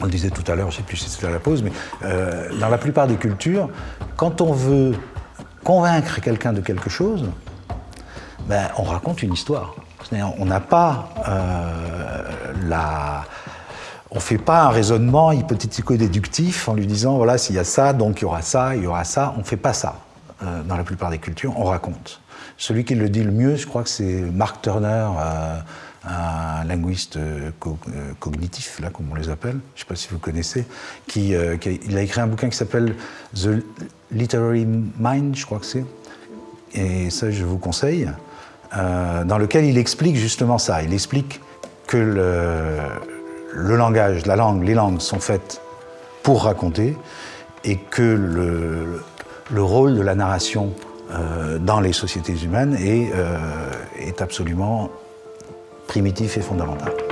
on le disait tout à l'heure, je ne sais plus si c'était à la pause, mais euh, dans la plupart des cultures, quand on veut convaincre quelqu'un de quelque chose, ben, on raconte une histoire. On n'a pas euh, la... On ne fait pas un raisonnement hypothético-déductif en lui disant, voilà, s'il y a ça, donc il y aura ça, il y aura ça. On ne fait pas ça euh, dans la plupart des cultures, on raconte. Celui qui le dit le mieux, je crois que c'est Mark Turner, linguiste euh, euh, cognitif, là, comme on les appelle, je ne sais pas si vous connaissez, qui, euh, il a écrit un bouquin qui s'appelle The Literary Mind, je crois que c'est, et ça je vous conseille, dans lequel il explique justement ça. Il explique que le, langage, la langue, les langues sont faites pour raconter et que le, le rôle de la narration dans les sociétés humaines est, est absolument primitif et fondamental.